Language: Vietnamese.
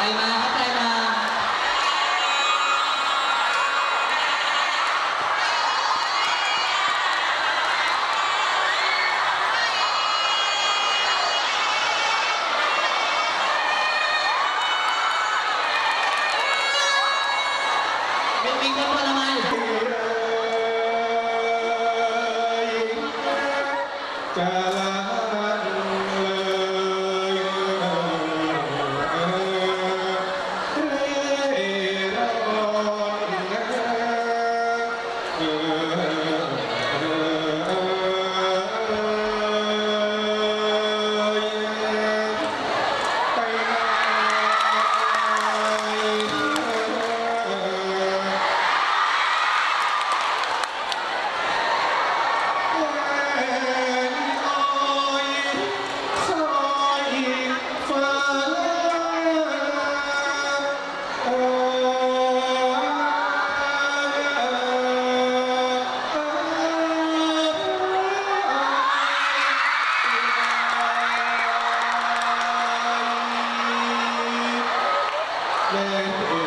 tay mà hát tay mà mình mình không có làm ai land